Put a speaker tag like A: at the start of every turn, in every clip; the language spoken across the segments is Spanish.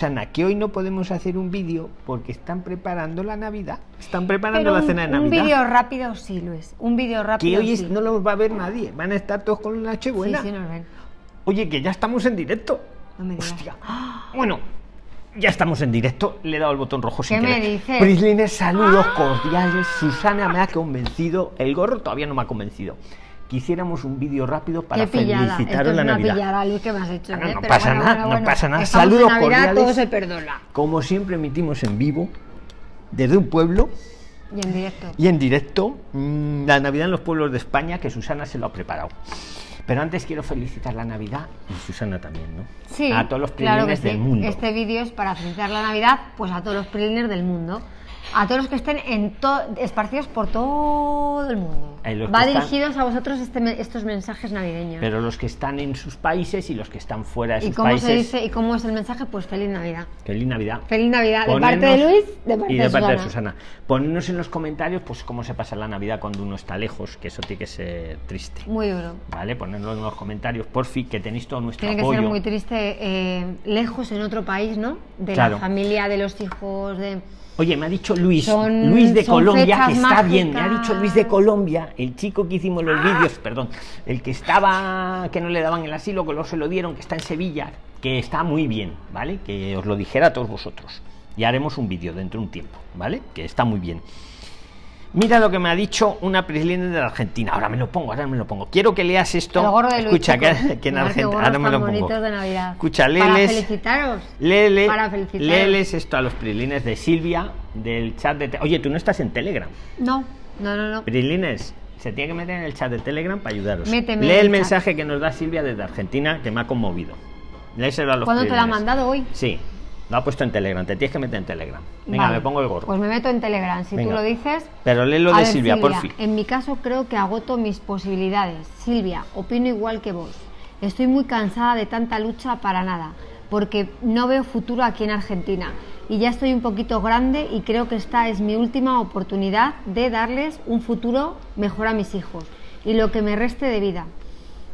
A: Susana, que hoy no podemos hacer un vídeo porque están preparando la Navidad. Están preparando
B: Pero
A: la
B: un,
A: cena de
B: un
A: Navidad.
B: vídeo rápido sí, Luis. Un vídeo
A: que
B: rápido
A: hoy es-
B: sí.
A: no los va a ver nadie. Van a estar todos con la
B: sí,
A: Nochebuena.
B: sí, nos ven.
A: Oye, que ya estamos en directo.
B: No me digas.
A: Hostia. Bueno, ya estamos en directo. Le he dado el botón rojo sin
B: ¿Qué me
A: querer.
B: dices?
A: Prislines, saludos cordiales. Susana me ha convencido. El gorro todavía no me ha convencido. Quisiéramos un vídeo rápido para felicitaros la Navidad.
B: pillada, Luis, que me has hecho.
A: No,
B: ¿eh?
A: pasa
B: bueno,
A: nada,
B: bueno,
A: no pasa nada. Saludos
B: Navidad,
A: cordiales.
B: todo se perdona.
A: Como siempre emitimos en vivo, desde un pueblo
B: Y en directo.
A: y en directo, mm, la Navidad en los pueblos de España, que Susana se lo ha preparado. Pero antes quiero felicitar la Navidad y Susana también, ¿no?
B: Sí,
A: A todos los
B: claro que
A: prilines
B: sí.
A: del mundo.
B: Este vídeo es para felicitar la Navidad, pues a todos los prilines del mundo. A todos los que estén en esparcidos por todo el mundo. Va
A: que están-
B: dirigidos a vosotros este me- estos mensajes navideños.
A: Pero los que están en sus países y los que están fuera de
B: ¿Y
A: sus
B: cómo
A: países.
B: se dice y cómo es el mensaje? Pues feliz Navidad.
A: Feliz Navidad.
B: Feliz Navidad de parte de Luis, de parte
A: y
B: de
A: de parte de
B: Susana.
A: Ponernos en los comentarios, pues cómo se pasa la Navidad cuando uno está lejos, que eso tiene que ser triste.
B: Muy duro.
A: ¿Vale? Ponerlo en los comentarios, por fin, que tenéis todo nuestro
B: Tiene que
A: apoyo.
B: ser muy triste eh, lejos en otro país, ¿no? De
A: Claro.
B: la familia, de los hijos, de...
A: Oye, me ha dicho Luis,
B: Son-
A: Luis de Colombia, que está bien, me ha dicho Luis de Colombia, el chico que hicimos los vídeos, perdón, el que estaba, que no le daban el asilo, que luego se lo dieron, que está en Sevilla, que está muy bien, ¿vale? Que os lo dijera a todos vosotros. Y haremos un vídeo dentro de un tiempo, ¿vale? Que está muy bien. Mira lo que me ha dicho una prislina de la Argentina. Ahora me lo pongo, ahora me lo pongo. Quiero que leas esto. Escucha, que, en Argentina. Ahora me lo pongo.
B: de.
A: Escucha,
B: Para
A: léeles.
B: felicitaros.
A: Léele,
B: Para felicitaros.
A: léeles esto a los prilines de Silvia del chat de. Oye, tú no estás en Telegram.
B: No, no, no, no.
A: Prilines, se tiene que meter en el chat de Telegram para ayudaros.
B: Méteme
A: Lee el mensaje que nos da Silvia desde Argentina que me ha conmovido. Léeselo a los
B: ¿Cuándo te la ha mandado hoy?
A: Sí, lo ha puesto en Telegram. Te tienes que meter en Telegram. Venga,
B: Vale.
A: me pongo el gorro.
B: Pues me meto en Telegram, si
A: Venga.
B: tú lo dices.
A: Pero lee lo
B: A
A: de Silvia, por fin.
B: En mi caso creo que agoto mis posibilidades. Silvia, opino igual que vos. Estoy muy cansada de tanta lucha para nada, porque no veo futuro aquí en Argentina. Y ya estoy un poquito grande y creo que esta es mi última oportunidad de darles un futuro mejor a mis hijos y lo que me reste de vida.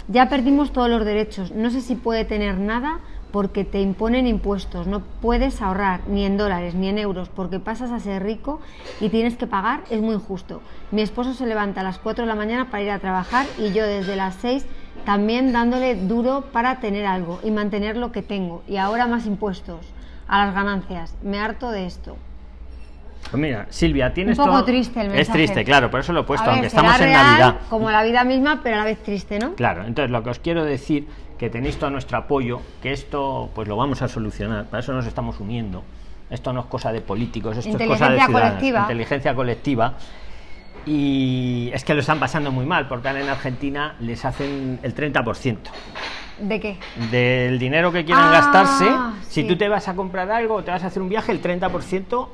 B: Ya perdimos todos los derechos. No sé si puede tener nada porque te imponen impuestos. No puedes ahorrar ni en dólares ni en euros porque pasas a ser rico y tienes que pagar. Es muy injusto. Mi esposo se levanta a las 4 de la mañana para ir a trabajar y yo desde las 6 también dándole duro para tener algo y mantener lo que tengo. Y ahora más impuestos a las ganancias. Me harto de esto.
A: Pues mira, Silvia, tienes
B: Un poco
A: todo-
B: triste el
A: Es
B: mensaje.
A: triste, claro, por eso lo he puesto,
B: A
A: aunque estamos en
B: real,
A: Navidad.
B: Como la vida misma, pero a la vez triste, ¿no?
A: Claro, entonces lo que os quiero decir que tenéis todo nuestro apoyo, que esto pues lo vamos a solucionar, para eso nos estamos uniendo. Esto no es cosa de políticos, esto es cosa de ciudadanos,
B: colectiva.
A: inteligencia colectiva. Y es que lo están pasando muy mal, porque ahora en Argentina les hacen el 30%
B: ¿De qué?
A: del dinero que quieran
B: Ah,
A: gastarse. Si
B: sí.
A: tú te vas a comprar algo o te vas a hacer un viaje, el 30%,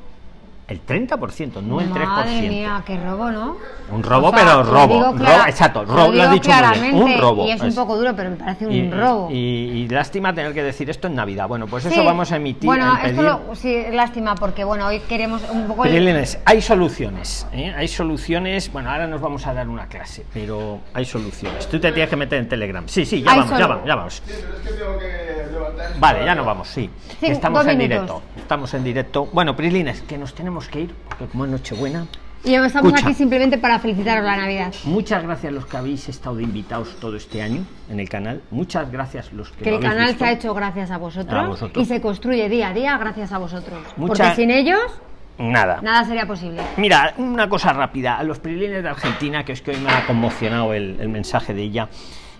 A: el 30%, no el 3%.
B: Madre mía, qué robo, ¿no?
A: Un robo,
B: O sea,
A: pero
B: lo
A: robo,
B: digo
A: robo,
B: clara-
A: exacto,
B: lo
A: robo, lo
B: digo
A: has dicho muy bien, un robo.
B: Y es un
A: Es-
B: poco duro, pero me parece un
A: y,
B: robo.
A: y- y lástima tener que decir esto en Navidad. Bueno, pues
B: Sí.
A: eso vamos a emitir.
B: Bueno,
A: a
B: esto
A: pedir-
B: lo- sí, es lástima, porque bueno, hoy queremos un poco. el-
A: Prilines, hay soluciones, ¿eh? hay soluciones. Bueno, ahora nos vamos a dar una clase, pero hay soluciones. Tú te tienes que meter en Telegram. Sí, sí, ya
B: Hay
A: vamos, ya vamos, ya vamos.
C: Sí, pero es que tengo que.
A: Vale, ya nos vamos, sí.
B: Sí,
A: estamos en
B: minutos.
A: directo. Estamos en directo. Bueno, Prilines, que nos tenemos que ir, porque como es Nochebuena.
B: Y estamos
A: Escucha.
B: aquí simplemente para felicitaros la Navidad.
A: Muchas gracias los que habéis estado de invitados todo este año en el canal. Muchas gracias los que
B: Que
A: lo
B: el canal
A: visto.
B: se ha hecho gracias a vosotros,
A: A vosotros.
B: y se construye día a día gracias a vosotros.
A: Mucha-
B: Porque sin ellos,
A: Nada.
B: nada sería posible.
A: Mira, una cosa rápida. A los prilines de Argentina, que es que hoy me ha conmocionado el, el mensaje de ella.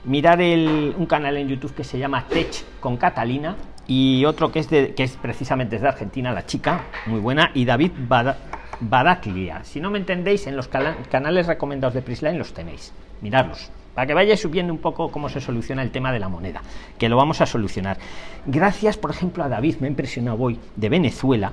A: Mirar el- un canal en YouTube que se llama Tech con Catalina y otro que es, de, que es precisamente de Argentina, la chica, muy buena, y David Bada- Badaclia. Si no me entendéis, en los canales recomendados de Prisline los tenéis. Miradlos. Para que vayáis subiendo un poco cómo se soluciona el tema de la moneda, que lo vamos a solucionar. Gracias, por ejemplo, a David, me ha impresionado hoy, de Venezuela,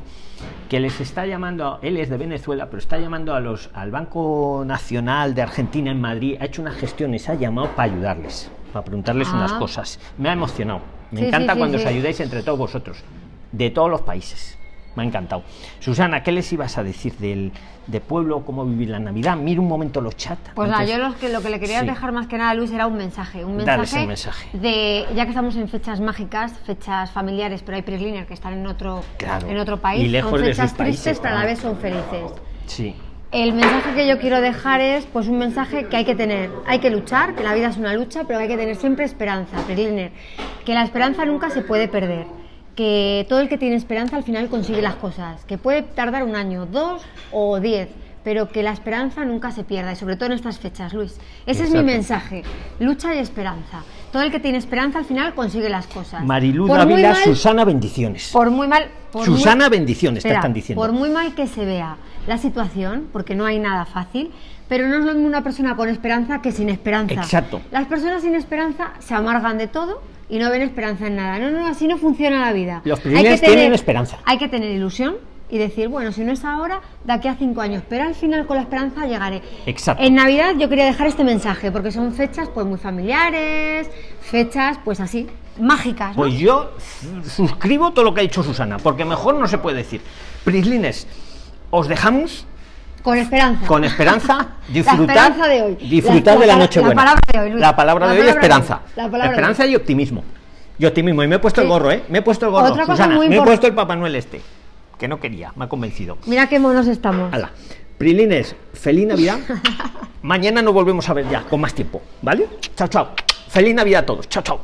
A: que les está llamando, él es de Venezuela, pero está llamando a los, al Banco Nacional de Argentina en Madrid, ha hecho unas gestiones, ha llamado para ayudarles, para preguntarles
B: Ah.
A: unas cosas. Me ha emocionado. Me
B: Sí,
A: encanta
B: sí, sí,
A: cuando os ayudáis entre todos vosotros, de todos los países. Me ha encantado. Susana, ¿qué les ibas a decir del de pueblo, cómo vivir la Navidad? Mira un momento los chats.
B: Pues nada, yo lo que, lo que le quería
A: Sí.
B: dejar más que nada a Luis era un mensaje. Un mensaje,
A: mensaje.
B: de, ya que estamos en fechas mágicas, fechas familiares, pero hay Prisliner que están en otro,
A: Claro.
B: en otro país.
A: Y lejos de
B: fechas
A: sus países,
B: tristes, pero a la vez son felices.
A: Sí.
B: El mensaje que yo quiero dejar es pues un mensaje que hay que tener, hay que luchar, que la vida es una lucha, pero hay que tener siempre esperanza, Prisliner, que la esperanza nunca se puede perder, que todo el que tiene esperanza al final consigue las cosas, que puede tardar un año, dos o diez, pero que la esperanza nunca se pierda y sobre todo en estas fechas, Luis. Ese es mi mensaje, lucha y esperanza. Todo el que tiene esperanza al final consigue las cosas. Muy
A: Dávila, Susana, bendiciones.
B: por muy mal. por
A: Susana,
B: muy-
A: bendiciones, te están diciendo.
B: Por muy mal que se vea la situación, porque no hay nada fácil, pero no es lo mismo una persona con esperanza que sin esperanza.
A: Exacto.
B: Las personas sin esperanza se amargan de todo y no ven esperanza en nada. No, no, así no funciona la vida.
A: Los
B: Hay que
A: privilegios tienen esperanza.
B: Hay que tener ilusión y decir, bueno, si no es ahora, de aquí a cinco años, pero al final con la esperanza llegaré.
A: Exacto.
B: En Navidad yo quería dejar este mensaje, porque son fechas pues muy familiares, fechas pues así, mágicas. ¿no?
A: Pues yo suscribo todo lo que ha dicho Susana, porque mejor no se puede decir. Prislines, os dejamos
B: Con esperanza.
A: con esperanza, disfrutar,
B: La esperanza de hoy.
A: disfrutar
B: La-
A: de la
B: la-
A: noche buena.
B: La palabra de hoy, Luis.
A: La palabra
B: La
A: de hoy,
B: palabra
A: esperanza.
B: La palabra de
A: esperanza
B: hoy.
A: y optimismo. Y optimismo. Y me he puesto el gorro, ¿eh? Me he puesto el gorro,
B: Otra cosa
A: Susana.
B: muy
A: Me he puesto el Papá Noel este, que no quería, me ha convencido.
B: Mira qué monos estamos.
A: Hala. Prilines, feliz Navidad. Mañana nos volvemos a ver ya, con más tiempo, ¿vale? Chao, chao. Feliz Navidad a todos. Chao, chao.